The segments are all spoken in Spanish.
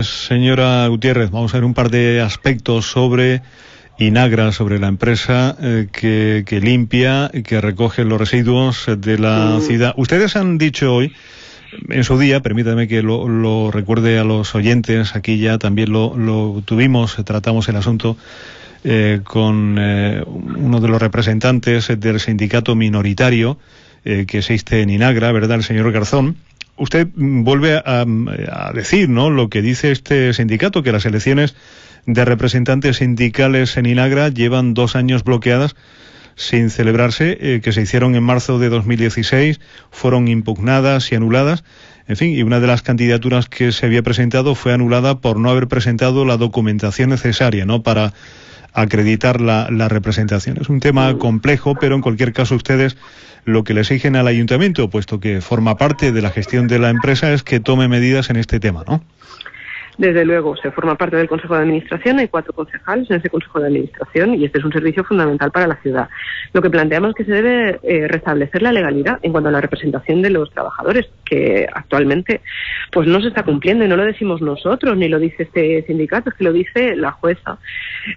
Señora Gutiérrez, vamos a ver un par de aspectos sobre Inagra, sobre la empresa eh, que, que, limpia, que recoge los residuos de la mm. ciudad. Ustedes han dicho hoy, en su día, permítame que lo, recuerde a los oyentes, aquí ya también lo, lo tuvimos, tratamos el asunto eh, con eh, uno de los representantes del sindicato minoritario que existe en Inagra, ¿verdad? El señor Garzón usted vuelve a, decir, ¿no? Lo que dice este sindicato, que las elecciones de representantes sindicales en Inagra llevan dos años bloqueadas sin celebrarse, eh, que se hicieron en marzo de 2016, fueron impugnadas y anuladas. En fin, y una de las candidaturas que se había presentado fue anulada por no haber presentado la documentación necesaria, ¿no? Para acreditar la, representación. Es un tema complejo, pero en cualquier caso ustedes lo que le exigen al ayuntamiento, puesto que forma parte de la gestión de la empresa, es que tome medidas en este tema, ¿no? Desde luego, se forma parte del Consejo de Administración, hay cuatro concejales en ese Consejo de Administración y este es un servicio fundamental para la ciudad. Lo que planteamos es que se debe eh, restablecer la legalidad en cuanto a la representación de los trabajadores, que actualmente pues no se está cumpliendo y no lo decimos nosotros, ni lo dice este sindicato, es que lo dice la jueza.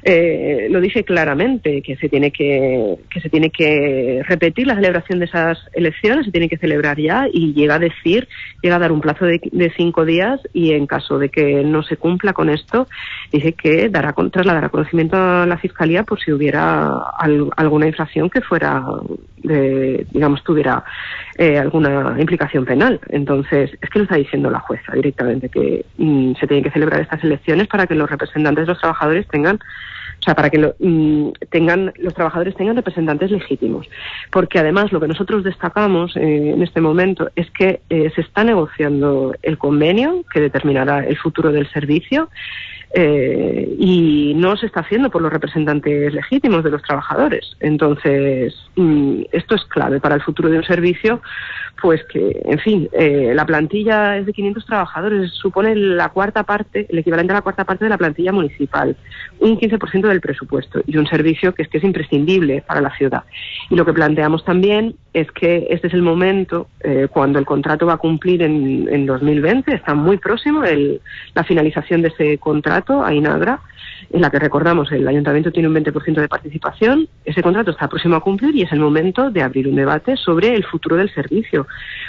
Eh, lo dice claramente, que se tiene que, que se tiene que repetir la celebración de esas elecciones, se tiene que celebrar ya y llega a decir, llega a dar un plazo de, de cinco días y en caso de que no se cumpla con esto, dice que dará, trasladará conocimiento a la Fiscalía por si hubiera alguna infracción que fuera, de, digamos, tuviera eh, alguna implicación penal. Entonces, es que lo está diciendo la jueza directamente, que mm, se tienen que celebrar estas elecciones para que los representantes de los trabajadores tengan o sea, para que lo, mm, tengan, los trabajadores tengan representantes legítimos. Porque además lo que nosotros destacamos eh, en este momento es que eh, se está negociando el convenio que determinará el futuro del servicio eh, y no se está haciendo por los representantes legítimos de los trabajadores. Entonces, mm, esto es clave para el futuro de un servicio, pues que, en fin, eh, la plantilla es de 500 trabajadores, supone la cuarta parte, el equivalente a la cuarta parte de la plantilla municipal, un 15% del presupuesto y un servicio que es que es imprescindible para la ciudad. Y lo que planteamos también es que este es el momento eh, cuando el contrato va a cumplir en, en 2020, está muy próximo el, la finalización de ese contrato a Inagra, en la que recordamos el ayuntamiento tiene un 20% de participación. Ese contrato está próximo a cumplir y es el momento de abrir un debate sobre el futuro del servicio,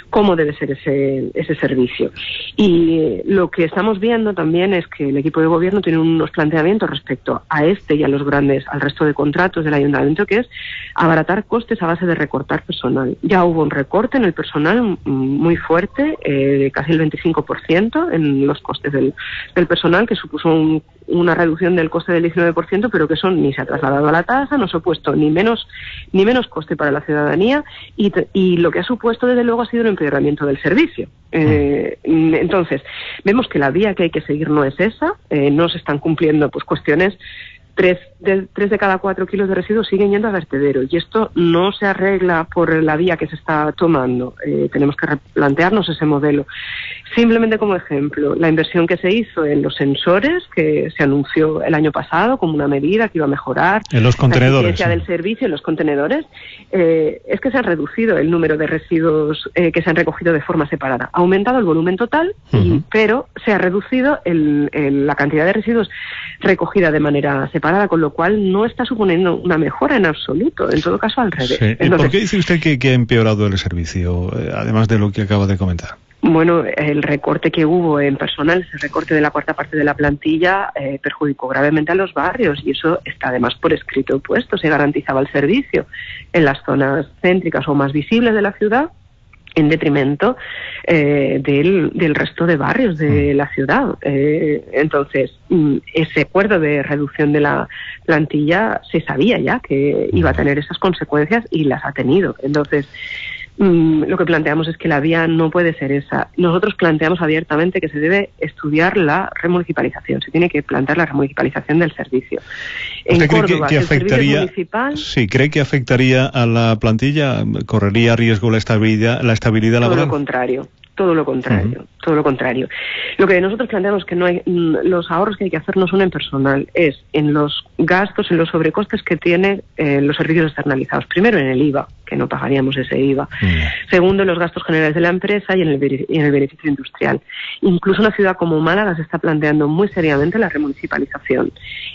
cómo debe ser ese, ese servicio. Y lo que estamos viendo también es que el equipo de gobierno tiene unos planteamientos respecto a este y a los grandes, al resto de contratos del ayuntamiento, que es abaratar costes a base de recortar personal. Ya hubo un recorte en el personal muy fuerte, eh, casi el 25% en los costes del, del personal, que supuso un una reducción del coste del 19%, pero que eso ni se ha trasladado a la tasa, no ha supuesto ni menos, ni menos coste para la ciudadanía y, lo que ha supuesto, desde luego, ha sido un empeoramiento del servicio. Eh, entonces, vemos que la vía que hay que seguir no es esa, eh, no se están cumpliendo pues cuestiones tres de, tres de cada cuatro kilos de residuos siguen yendo a vertedero y esto no se arregla por la vía que se está tomando. Eh, tenemos que replantearnos ese modelo. Simplemente como ejemplo, la inversión que se hizo en los sensores, que se anunció el año pasado como una medida que iba a mejorar en los contenedores, la del servicio en los contenedores, eh, es que se ha reducido el número de residuos eh, que se han recogido de forma separada. Ha aumentado el volumen total, pero se ha reducido la cantidad de residuos recogida de manera separada, con lo cual no está suponiendo una mejora en absoluto. En todo caso, al revés. ¿Por qué dice usted que, que ha empeorado el servicio, eh, además de lo que acaba de comentar? Bueno, el recorte que hubo en personal, ese recorte de la cuarta parte de la plantilla, eh, perjudicó gravemente a los barrios y eso está además por escrito puesto. Se garantizaba el servicio en las zonas céntricas o más visibles de la ciudad en detrimento eh, del, del, resto de barrios de mm. la ciudad. Eh, entonces, mm, ese acuerdo de reducción de la plantilla se sabía ya que iba a tener esas consecuencias y las ha tenido. Entonces, Mm, lo que planteamos es que la vía no puede ser esa. Nosotros planteamos abiertamente que se debe estudiar la remunicipalización, se tiene que plantear la remunicipalización del servicio. En Córdoba, que, afectaría, sí, cree que afectaría a la plantilla, correría riesgo la estabilidad, la estabilidad laboral. Todo lo contrario, todo lo contrario. Todo lo contrario. Lo que nosotros planteamos que no hay, mm, los ahorros que hay que hacer no son en personal, es en los gastos, en los sobrecostes que tienen eh, los servicios externalizados. Primero en el IVA, que no pagaríamos ese IVA. Segundo, en los gastos generales de la empresa y en, el, en el beneficio industrial. Incluso una ciudad como Málaga se está planteando muy seriamente la remunicipalización.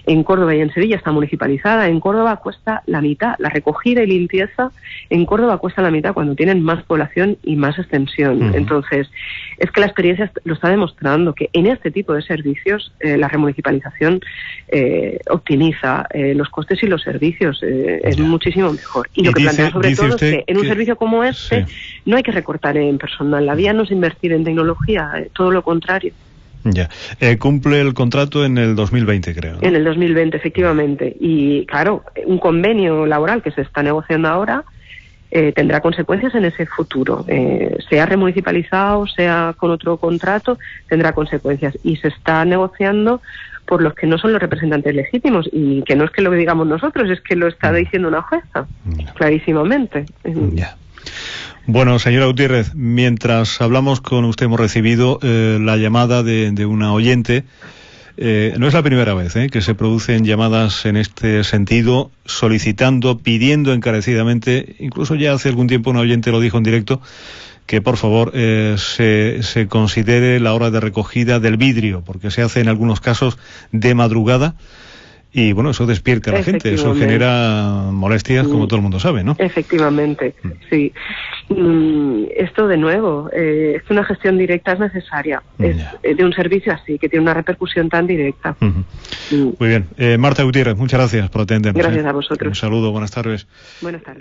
En Córdoba y en Sevilla está municipalizada. En Córdoba cuesta la mitad. La recogida y limpieza en Córdoba cuesta la mitad cuando tienen más población y más extensión. Entonces, es que la experiencia lo está demostrando que en este tipo de servicios eh, la remunicipalización eh, optimiza eh, los costes y los servicios. es muchísimo mejor. Y, lo que plantea sobre todo es que en un servicio como este no hay que recortar en personal. La vía no es invertir en tecnología, todo lo contrario. Ya. cumple el contrato en el 2020, creo. En el 2020, efectivamente. Y claro, un convenio laboral que se está negociando ahora eh, tendrá consecuencias en ese futuro. Eh, sea remunicipalizado, sea con otro contrato, tendrá consecuencias. Y se está negociando por los que no son los representantes legítimos y que no es que lo digamos nosotros, es que lo está diciendo una jueza, clarísimamente. Bueno, señora Gutiérrez, mientras hablamos con usted hemos recibido eh, la llamada de, de una oyente eh, no es la primera vez eh, que se producen llamadas en este sentido, solicitando, pidiendo encarecidamente, incluso ya hace algún tiempo un oyente lo dijo en directo, que por favor eh, se, se considere la hora de recogida del vidrio, porque se hace en algunos casos de madrugada y bueno, eso despierta a la gente, eso genera molestias, como todo el mundo sabe, ¿no? Efectivamente, mm. sí. Mm, esto de nuevo, eh, es una gestión directa es necesaria, es eh, de un servicio así, que tiene una repercusión tan directa. Mm. Muy bien. Eh, Marta Gutiérrez, muchas gracias por atendernos. Gracias a vosotros. Un saludo, buenas tardes. Buenas tardes.